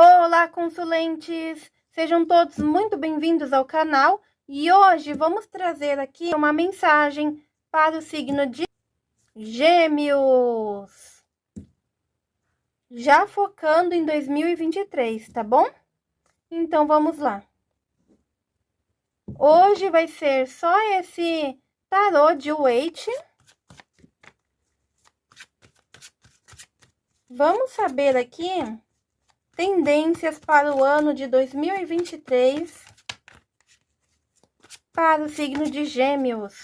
Olá, consulentes! Sejam todos muito bem-vindos ao canal e hoje vamos trazer aqui uma mensagem para o signo de Gêmeos. Já focando em 2023, tá bom? Então vamos lá. Hoje vai ser só esse tarô de Waite. Vamos saber aqui Tendências para o ano de 2023 para o signo de Gêmeos.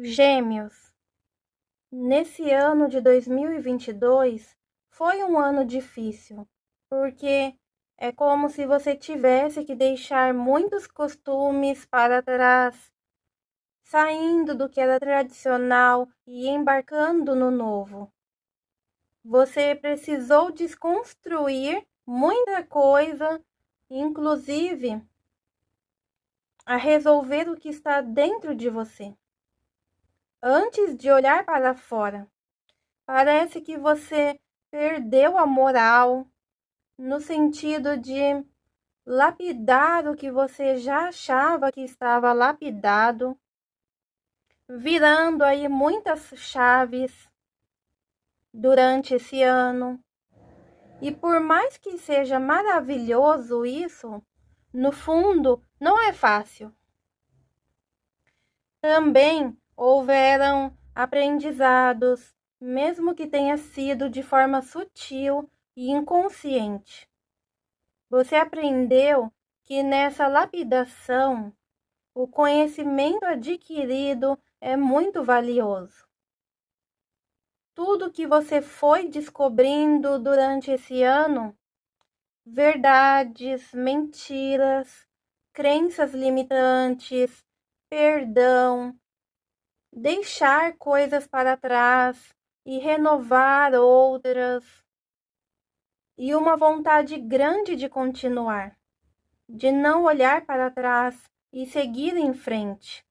Gêmeos, nesse ano de 2022 foi um ano difícil, porque é como se você tivesse que deixar muitos costumes para trás, saindo do que era tradicional e embarcando no novo. Você precisou desconstruir muita coisa, inclusive a resolver o que está dentro de você antes de olhar para fora. Parece que você perdeu a moral no sentido de lapidar o que você já achava que estava lapidado, virando aí muitas chaves durante esse ano. E por mais que seja maravilhoso isso, no fundo não é fácil. Também houveram aprendizados, mesmo que tenha sido de forma sutil e inconsciente. Você aprendeu que nessa lapidação o conhecimento adquirido é muito valioso. Tudo que você foi descobrindo durante esse ano, verdades, mentiras, crenças limitantes, perdão, deixar coisas para trás e renovar outras, e uma vontade grande de continuar, de não olhar para trás e seguir em frente.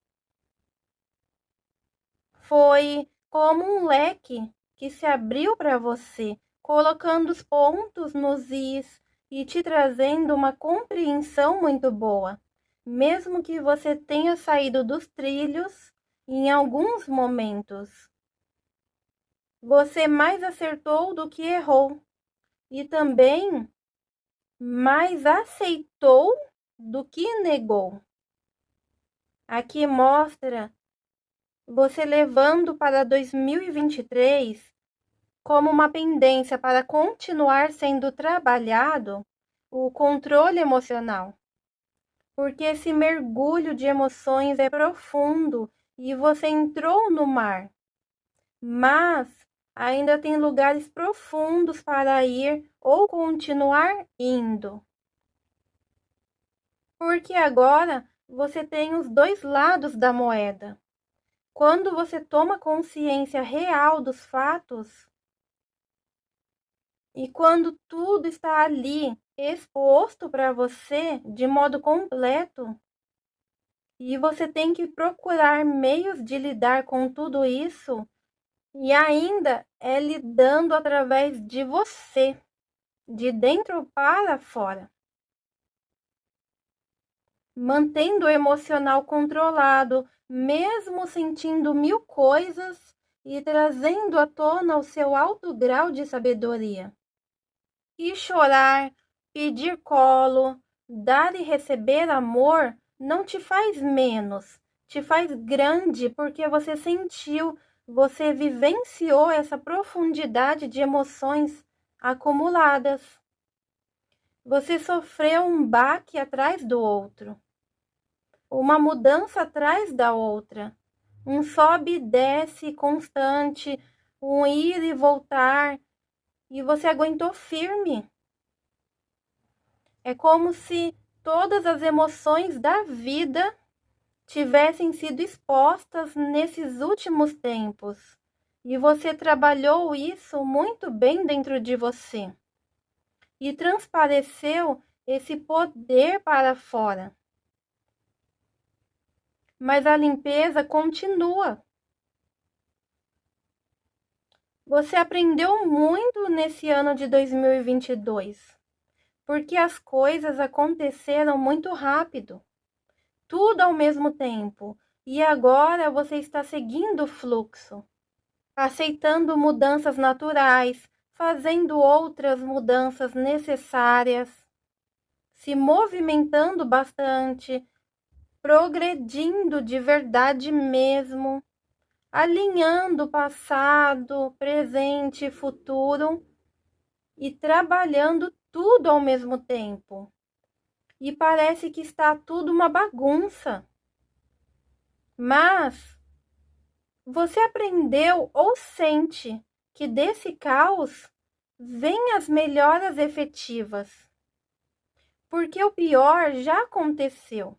Foi como um leque que se abriu para você, colocando os pontos nos is e te trazendo uma compreensão muito boa. Mesmo que você tenha saído dos trilhos, em alguns momentos. Você mais acertou do que errou, e também mais aceitou do que negou. Aqui mostra você levando para 2023 como uma pendência para continuar sendo trabalhado o controle emocional. Porque esse mergulho de emoções é profundo e você entrou no mar, mas ainda tem lugares profundos para ir ou continuar indo. Porque agora você tem os dois lados da moeda. Quando você toma consciência real dos fatos, e quando tudo está ali exposto para você de modo completo, e você tem que procurar meios de lidar com tudo isso e ainda é lidando através de você, de dentro para fora. Mantendo o emocional controlado, mesmo sentindo mil coisas e trazendo à tona o seu alto grau de sabedoria. E chorar, pedir colo, dar e receber amor não te faz menos, te faz grande porque você sentiu você vivenciou essa profundidade de emoções acumuladas. Você sofreu um baque atrás do outro, uma mudança atrás da outra, um sobe e desce constante, um ir e voltar, e você aguentou firme. É como se todas as emoções da vida tivessem sido expostas nesses últimos tempos. E você trabalhou isso muito bem dentro de você. E transpareceu esse poder para fora. Mas a limpeza continua. Você aprendeu muito nesse ano de 2022, porque as coisas aconteceram muito rápido tudo ao mesmo tempo. E agora você está seguindo o fluxo, aceitando mudanças naturais, fazendo outras mudanças necessárias, se movimentando bastante, progredindo de verdade mesmo, alinhando passado, presente e futuro e trabalhando tudo ao mesmo tempo e parece que está tudo uma bagunça. Mas você aprendeu ou sente que desse caos vêm as melhoras efetivas. Porque o pior já aconteceu.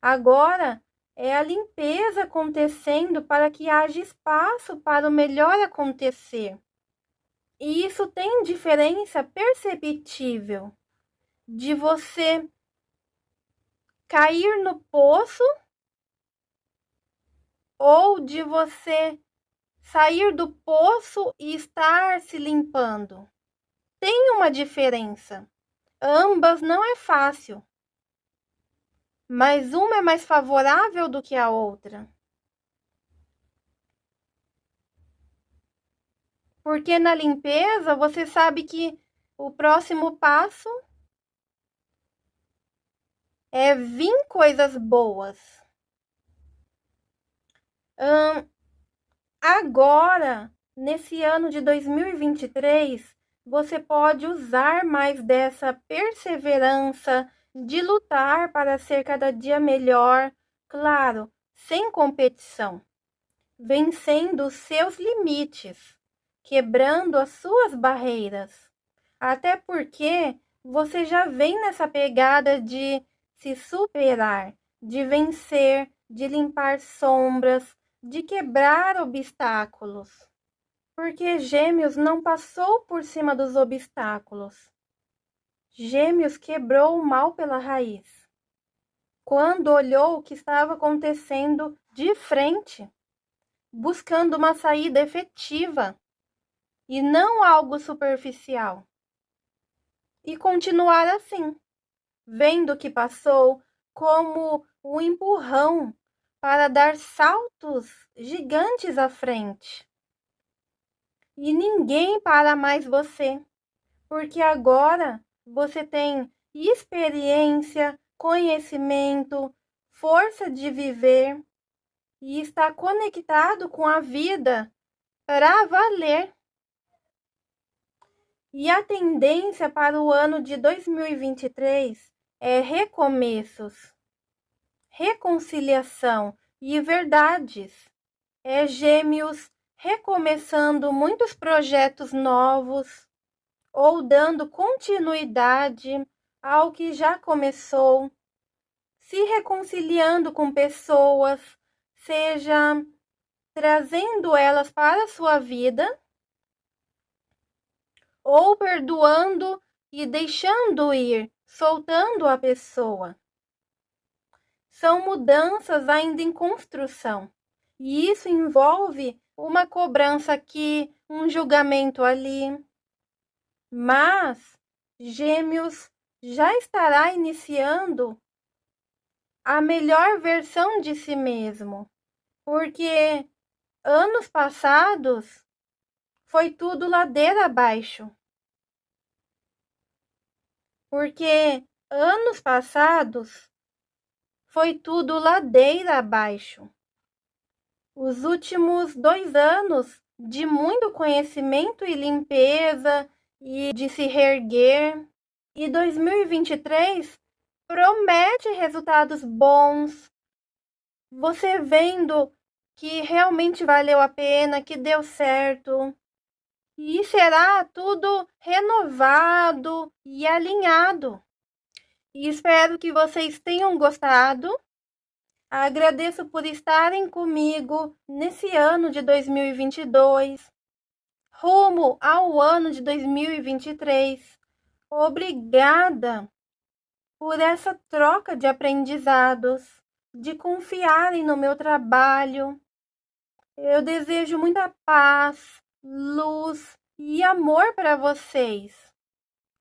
Agora é a limpeza acontecendo para que haja espaço para o melhor acontecer. E isso tem diferença perceptível de você cair no poço ou de você sair do poço e estar se limpando. Tem uma diferença. Ambas não é fácil. Mas uma é mais favorável do que a outra. Porque na limpeza você sabe que o próximo passo é vir coisas boas. Hum, agora, nesse ano de 2023, você pode usar mais dessa perseverança de lutar para ser cada dia melhor, claro, sem competição, vencendo seus limites, quebrando as suas barreiras. Até porque você já vem nessa pegada de se superar, de vencer, de limpar sombras, de quebrar obstáculos. Porque Gêmeos não passou por cima dos obstáculos. Gêmeos quebrou o mal pela raiz. Quando olhou o que estava acontecendo de frente, buscando uma saída efetiva e não algo superficial. E continuar assim, vendo o que passou como um empurrão para dar saltos gigantes à frente. E ninguém para mais você, porque agora você tem experiência, conhecimento, força de viver e está conectado com a vida para valer. E a tendência para o ano de 2023 é recomeços, reconciliação e verdades. É gêmeos recomeçando muitos projetos novos ou dando continuidade ao que já começou, se reconciliando com pessoas, seja trazendo elas para a sua vida ou perdoando e deixando ir soltando a pessoa. São mudanças ainda em construção. E isso envolve uma cobrança aqui, um julgamento ali. Mas Gêmeos já estará iniciando a melhor versão de si mesmo, porque anos passados foi tudo ladeira abaixo porque anos passados foi tudo ladeira abaixo. os últimos dois anos de muito conhecimento e limpeza e de se reerguer. E 2023 promete resultados bons. Você vendo que realmente valeu a pena, que deu certo. E será tudo renovado e alinhado. E espero que vocês tenham gostado. Agradeço por estarem comigo nesse ano de 2022, rumo ao ano de 2023. Obrigada por essa troca de aprendizados, de confiarem no meu trabalho. Eu desejo muita paz, luz e amor para vocês.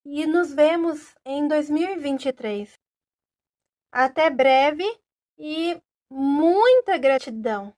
E nos vemos em 2023. Até breve e muita gratidão!